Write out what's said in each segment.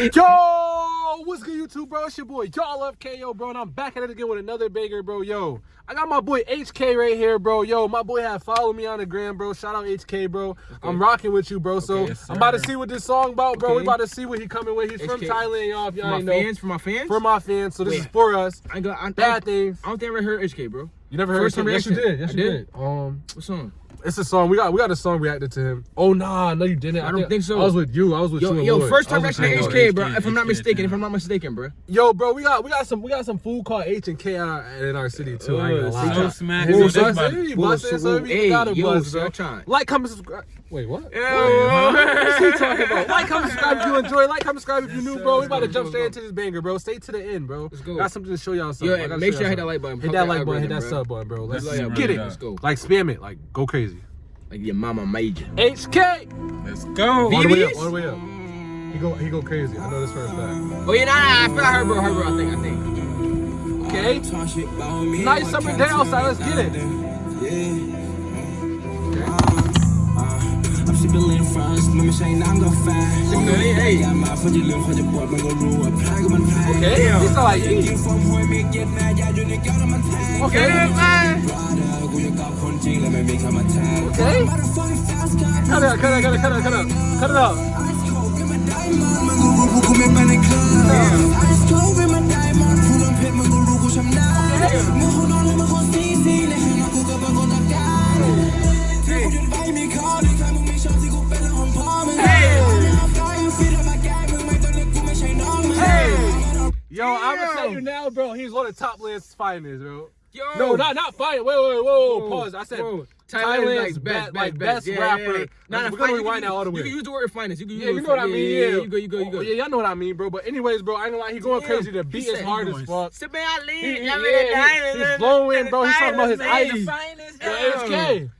Yo, what's good, YouTube, bro? It's your boy, y'all love KO, bro, and I'm back at it again with another banger, bro. Yo, I got my boy HK right here, bro. Yo, my boy had followed me on the gram, bro. Shout out HK, bro. Okay. I'm rocking with you, bro. Okay, so yes, I'm about to see what this song about, bro. Okay. We about to see what he coming with. He's HK. from Thailand, y'all. If y'all ain't know. Fans, for my fans, for my fans. So this Wait. is for us. I got I, bad things. I don't think I ever heard HK, bro. You never heard First HK? Yes, you did. Yes, you did. Um, what song? It's a song. We got we got a song reacted to him. Oh nah, no you didn't. I, I don't think, think, so. I was with you. I was with yo, you. Yo, first time reaction to HK, bro. If I'm not mistaken, if I'm not mistaken, bro. Yo, bro, we got we got some we got some food called H and K in our, in our city too. Uh, I ain't gonna lie. Smack. Like, comment, subscribe. Wait, what? Yeah. What's he talking about? Like, comment, subscribe if you enjoy. Like, comment, subscribe if you're new, bro. We about to jump straight into this banger, bro. Stay to the end, bro. Let's go. Got something to show y'all. Something. Yo, make sure you hit that like button. Hit that like button. Hit that sub button, bro. Let's get it. Let's go. Like, spam it. Like, go crazy. Like your mama major. HK. Let's go. All the way up. All the way up. He go. He go crazy. I know this first time. Oh yeah, nah, nah. I feel like her, bro. Her, bro. I think. I think. Okay. Nice summer day outside. Let's get it. Yeah. Sipping frost Men vi tjejerna går fast Jeg meget for de løn fra det bord Man går ro og pakker man pakker Okay, det står like Ingen form høj mig get mad Jeg jo ikke gjort man tager Okay, man Okay. Cut it, Yo, I'm gonna tell you now, bro. He's one of the top list finest, bro. Yo. No, not not fine. Wait, wait, wait, whoa, pause. I said whoa. Thailand's like best, best, like best, best rapper. Yeah, yeah, yeah. Nah, we're gonna rewind that all the way. You can use the word finest. You can use yeah, you know what I mean. Yeah, you go, you go, you go. Oh, yeah, y'all know what I mean, bro. But anyways, bro, I ain't gonna lie. He going crazy. The beat is hard as fuck. He, he, yeah, he's flowing, bro. He's talking about his ice. The HK.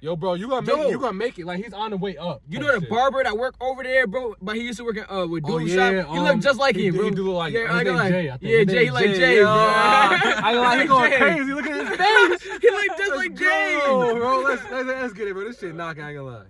Yo, bro, you gonna make Yo. it, you gonna make it. Like he's on the way up. You know the shit. barber that work over there, bro, but he used to work at uh with Doodle oh, yeah, Shop. He um, look just like he, him, bro. He do look like yeah, I like, Jay, I think. Yeah, Jay, he like Jay. Jay. I like he going crazy. Look at his face. he like just like Jay. Go, bro, let's, let's let's get it, bro. This shit knocking. I ain't gonna lie.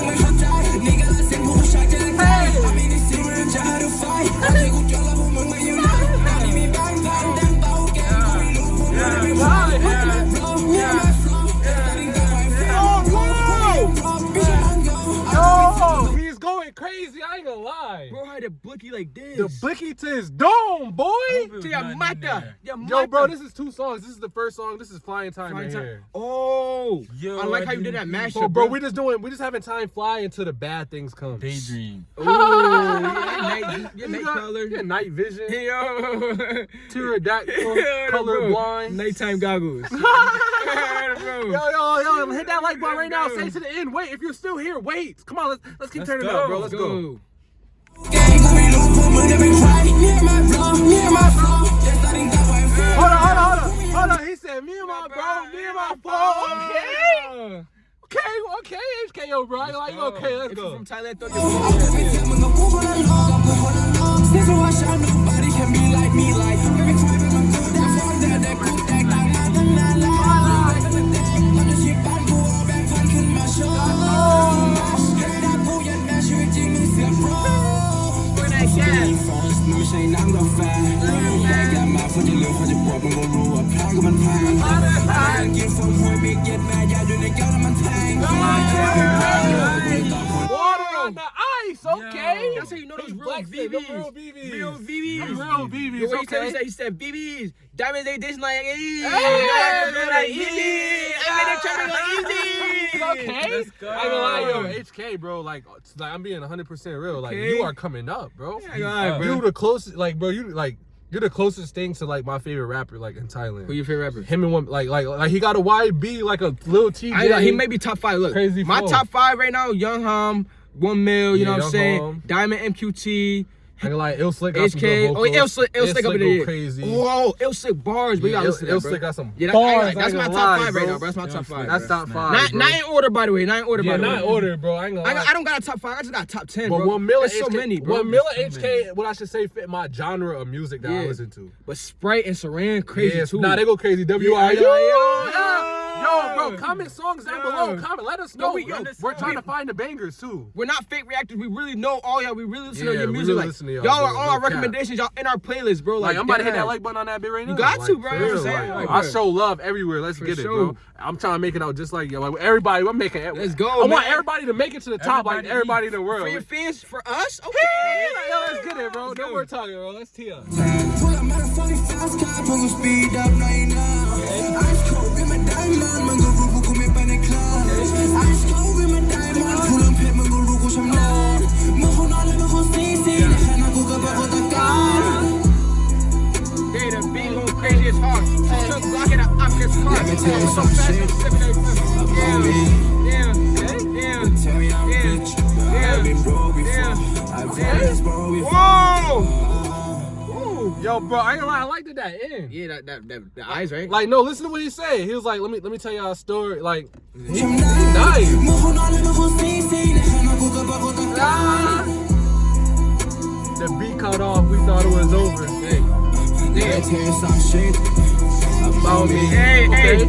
crazy. Lie. Bro had a blicky like this. The blicky to his dome, boy. To your mata. Yo, bro, this is two songs. This is the first song. This is Flying Time Flying right time. here. Oh, Yo, I like how you did that mashup, oh, bro, bro. We just doing, we just having time fly until the bad things come. Daydream. Oh, yeah, night, yeah, night got, color. Yeah, night vision. Hey, Yo. Pterodactyl, color blind. Nighttime goggles. yo, yo, yo, hit that like button right now. Stay to the end. Wait, if you're still here, wait. Come on, let's let's keep let's turning go. up, bro. Let's, let's go. go. Me and my bro, me and my bro. Okay. Okay, okay, HKO, bro. I like, okay, let's go. From Thailand, Nobody can ain't not no fan อยากแก่มาเพราะจะลืมเพราะจะปวดมันก็รู้ว่าแพ้ก็มันแพ้ I get from where me get mad Real BBs. Real BBs. Real BBs. What okay. he said, he said BBs. Diamonds they dish like easy. Hey, like easy. I mean, they're trying to go easy. Okay. Let's go. I ain't gonna lie, yo, HK, bro. Like, like I'm being 100 percent real. Like, you are coming up, bro. Yeah, lie, bro. You the closest, like, bro. You like. You're the closest thing to like my favorite rapper, like in Thailand. Who your favorite rapper? Him and one, like, like, like he got a YB, like a little TJ. I know, he may be top five. Look, crazy. My top five right now: Young Ohm, One Mil. You yeah, know what I'm saying? Hum. Diamond MQT. I ain't Ill Slick got some HK. good Oh. Ill Slick, Ill Slick up in go there. crazy. Whoa, Ill Slick bars, but you gotta listen to Ill that, bro. Slick got some Yeah, that- bars. I- I that's my top lie, five bro. right now, bro. That's my top five. That's top five. Not, not in order, by the way. Not in order, Yeah, by the not in order, bro. I ain't gonna lie. got, I don't got a top five. I just got top ten, But bro. one Miller so many, bro. One Miller HK, what I should say, fit my genre of music that I Yeah. listen to. But Sprite and Saran crazy too. Nah, they go crazy. W I Yeah, Yo. yeah, yeah. Yo, bro, comment songs down below. Comment. Let us No, know. we- yo, We're trying to find the bangers too. We're not fake reactors. We really know all y'all. We really listen to your music. really like, y'all, y'all bro. are all No our cap. recommendations. Y'all in our playlist, bro. Like, Like, I'm about to hit that like button on that bit right now. You got like, to, bro. for You know what real, I'm like, Like, I show love everywhere. Let's For get it, bro. I'm trying to make it out just like yo. Like everybody, I'm making it. Let's go, I want everybody to make it to the top, like Everybody everybody in the world. For your fans, for us, okay. yo, let's get it, bro. Let's No go. more talking, bro. Let's tee up. I'm just car. Let me tell you So some shit I'm sipping it. me. Yeah, yeah, yeah. Tell me I'm Yeah. rich, but I've been broke before. I've been broke before. Whoa! Ooh. Yo, bro, I ain't gonna lie. I liked it that end. Yeah, that, that, that, the eyes, right? Like, no, listen to what he said. He was like, let me let me tell y'all a story. Like, he, he Som nice. Mohon alla mohon sisi, känna koka på kota Ah. The beat cut off. We thought it was over. Hey, Let me tell you some shit about me. Hey, okay.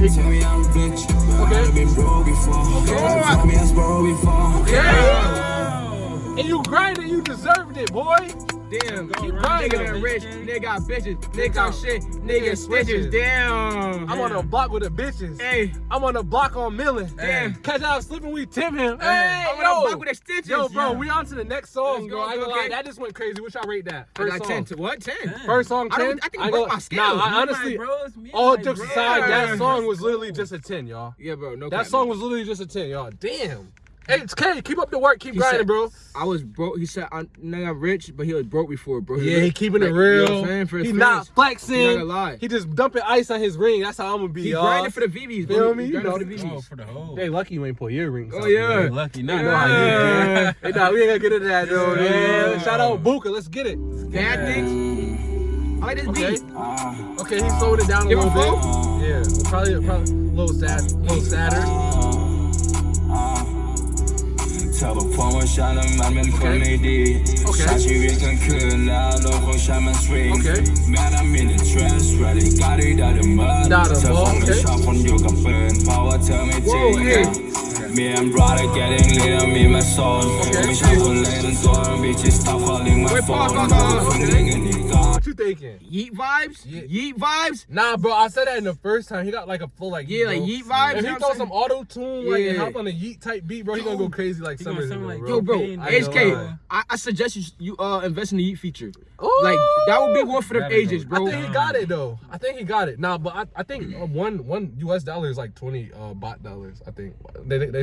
They tell me I'm rich, but Okay. I've been broke before. Okay. Me as broke before. Yeah. And you grinded, you deserved it, boy. Damn, Keep nigga grinding, been rich, nigga got bitches, nigga got- shit, nigga nigga switches. stitches. Damn. I'm on the block with the bitches. Hey, I'm on the block on Millen. Damn. Catch out slipping, we Tim him. Hey. I'm on the block with the stitches. Yo, bro, we on to the next song, bro. I ain't gonna okay. lie, that just went crazy. What y'all rate that? I First song. 10 to what? 10. First song, I 10? don't- I think ain't broke my scale. Nah, I honestly, all jokes aside, that song was literally just a 10, y'all. Yeah, bro, no That song was literally just a 10, y'all. Damn. Hey, it's K. Keep up the work. Keep He grinding, said- bro. I was broke. He said, I'm not rich, but he was broke before, bro. Yeah, he was- keeping it like, you know what real. I'm? For his he fans. not flexing. He not gonna lie. He just dumping ice on his ring. That's how I'm gonna be, He y'all. grinding for the VVs, bro. Feel me? You know for the the- Oh, VVs. for the whole. Hey, lucky you ain't pull earrings. Oh, out, yeah. man. lucky. I Not know how you Hey, nah, we ain't gonna get into that though. Yeah. man. Shout out Buka. Let's get it. Bad things. I like this Okay. beat. Okay, he's slowing it down a Give little bit. Yeah, probably, probably a little sad, a little sadder. Telefonen kjenner mer min komedi. Kjært i hvilken kølle og kommer swing. Men er mine trash ready, got it out of mud. Telefonen kjører fra yogaen, power til min ting. Me and brother getting lit me, my soul okay, I will let door Bitch, stop my Wait, phone. What you thinking? Yeet vibes? Yeah. Yeet vibes? Nah, bro, I said that in the first time. He got like a full like Yeah, like yeet vibes. And he throw some auto-tune yeah. like and hop on a yeet type beat, bro, he gonna go crazy like summer. Like. Yo, bro, I HK, I, I, suggest you you uh invest in the yeet feature. Ooh. Like that would be one for the ages, bro. I think he got it though. I think he got it. Nah, but I, I think uh, one one US dollar is like twenty uh baht dollars, I think. They, they, they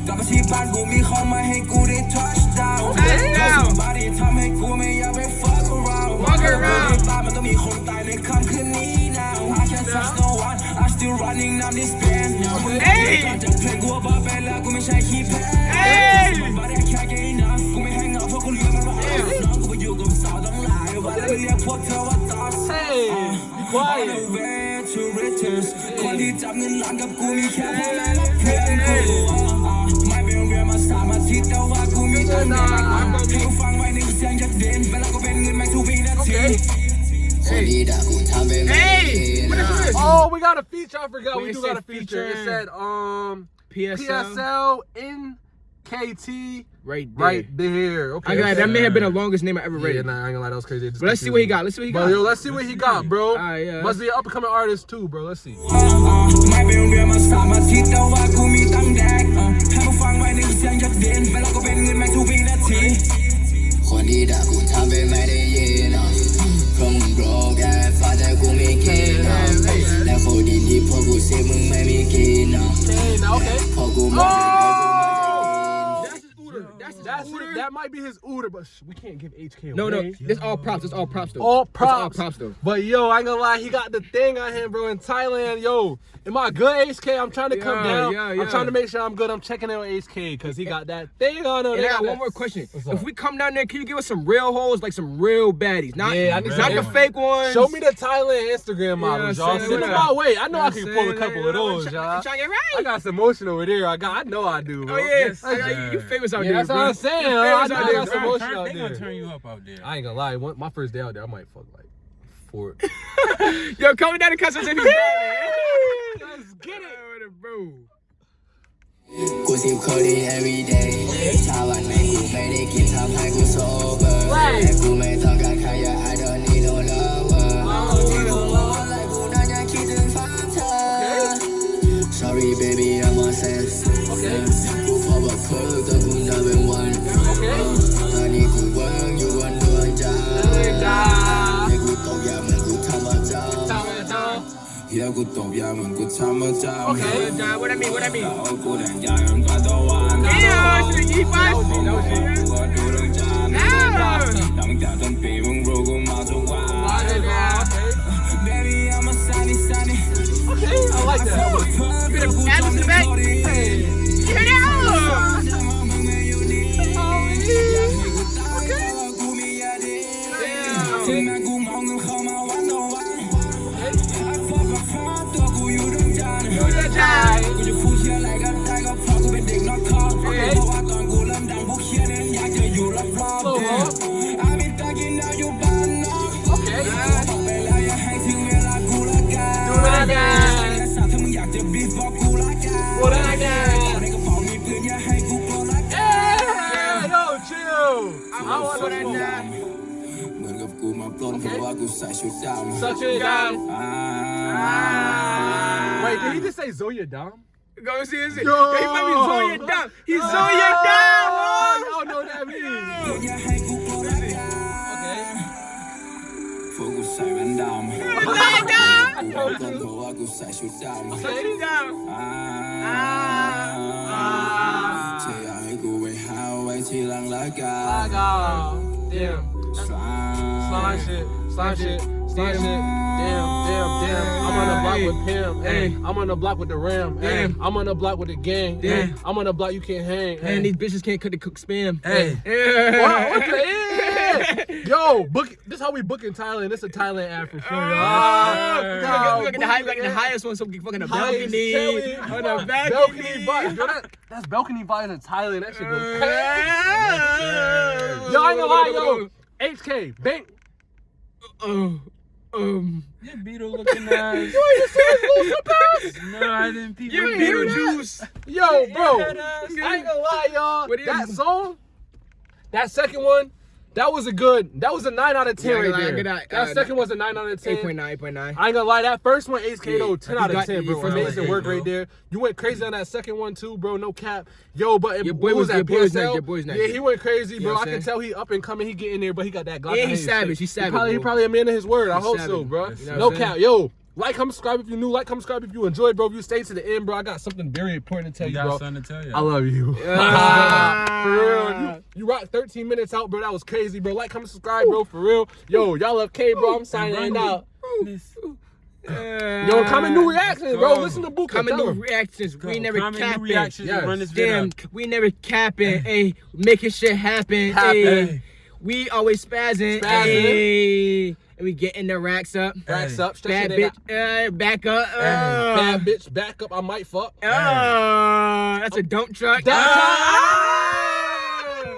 คอนเฟิร์มแล้วกูซื้อของใหม่แพงๆให้คนที่เกลียดยังได้เหมือนเดิมแล้วผมมีอิจฉากันไปเพราะตังค์ในบัญชีกูยังคงเพิ่มเริ่มยึดเครื่องมี standing on my flow ก็เพราะว่าตอนนี้กูอัพกลับมาที่บ้านกูมีของมาให้กูได้ touch down Touchdown บาดีทำให้กูไม่อยากไป fuck around Fuck around ตายมันต้องมีคนตายในค่ำคืนนี้ now I can't trust no one I still running down this band now เอ้ย จะเพลงกูว่าบ้าไปแล้วกูไม่ใช่ขี้แพ้ เอ้ย บ้าได้แค่แค่นะกูไม่ให้เงาเพราะกูเลือกมันว่าน้องกูไปอยู่กับสาวตั้งหลายวันแล้วเรียกพวกเธอว่าตอส Hey, be quiet. way to riches คนที่จับเงินล้านกับกูมีแค่พ่อแม่และเพื่อนกู okay. Hey. Oh, we got a feature. I forgot. We do got a feature. It said um PSL, PSL NKT right there. Right there. Okay. I got that may have been the longest name I ever read. Yeah, nah, I ain't gonna lie, that was crazy. But let's see what he got. Let's see what he got. Bro, yo, let's see let's what he see. got, bro. Right, yeah. Must be an up and coming artist too, bro. Let's see get out. That might be his Uber, but we can't give HK No, no, it's all props. It's all props though. All This all props. props though. But yo, I ain't gonna lie, he got the thing on him, bro. In Thailand, yo, am I good, HK? I'm trying to come down. yeah, I'm trying to make sure I'm good. I'm checking in on HK because he got that thing on him. And They I got that- one more question. If we come down there, can you give us some real hoes, like some real baddies? Not, Yeah, I need not the fake ones. Show me the Thailand Instagram models, Yeah, y'all. Send them my way. I know I Yeah, can pull a couple of those, y'all. try to get I got some motion over there. I got. I know I do, Oh bro. I- I- you famous out Yeah, there, that's what I'm saying. I know that's out there. They gonna turn you up out there. I ain't gonna lie. My first day out there, I might fuck like four. Yo, coming down to customs if you got it. Let's get it, bro. Cause you call it every day. กูตบยาเหมือนกูทำประจำ John, what I mean, what I mean? แล้วกูแดงยาจนกว่าตะวัน Yeah, should have eat five. กูก็ดูดวงจันทร์ Ah. ตั้งแต่ต้นปีมึงรู้กูมาทุกวัน Baby I'm a sunny sunny I like that. Add this to the back. Turn ma blonde okay. vouloir que ça je t'aime. Ça je t'aime. Ah. Wait, did he just say Zoya Dom? Go see it. Yo. He might be Zoya Dom. He's oh. Zoya Dom. Oh, y'all know what that means. Okay. Focus Simon Dom. Zoya Dom. Ma blonde vouloir que ça je t'aime. Ça je t'aime. Ah. Ah. Ah. 这样一股为好为气浪拉高。拉高。Damn slime shit, slime shit, slime shit. Damn, damn, damn. I'm on the block with Pim. Hey, I'm on the block with the Ram. Hey, I'm on the block with the gang. Hey, I'm on the block you can't hang. And these bitches can't cut the cook spam. Hey, wow, what the is? Yo, book. This how we book in Thailand. This is a Thailand app for sure. Ah, look at the high, like the highest one, so fucking a balcony, on a balcony, balcony vibes. that's balcony vibes in Thailand. That shit goes. Yo, I ain't gonna lie, yo. HK, bank, um, um, Your Beetle looking ass. No, I didn't peep. you your Beetlejuice. Yo, bro. I ain't gonna lie, y'all. That song, that second one, that was a good. That was a nine out of ten Yeah, right ain't gonna lie, there. That uh, second was a nine out of ten. 8.9, 8.9. I ain't gonna lie, that first one, though, Yeah, 10 out of 10, bro. Amazing work bro. right there. You went crazy on that second one too, bro. No cap. Yo, but it, Your boy what was- that your boy was PSL? your boy was nice. Yeah, he went crazy, You bro. know I can tell he up and coming. He getting there, but he got that Glock. Yeah, he's savage, he's savage, He probably, he probably a man of his word. I hope so, bro. You no cap. Yo, like, comment, subscribe if you're new. Like, comment, subscribe if you enjoyed, bro. If you stay to the end, bro, I got something very important to tell You you, got bro. something to tell you. I love you. Ah. for real. You, you rocked 13 minutes out, bro. That was crazy, bro. Like, comment, subscribe, bro. For real. Yo, y'all love K, bro. I'm signing out. Miss- Yo, comment new reactions, bro. Go. Listen to Buka. Comment Tell new him. reactions. We never Comment new capping. reactions Yes. run this. Damn, we never capping. Hey, making shit happen. Happen. Hey, we always spazzing. Spazzing. Hey, and we getting the racks up. Racks up. Bad bitch, uh, back up. Uh, Bad bitch. Back up. I might fuck. uh, that's a dump truck. That- Uh,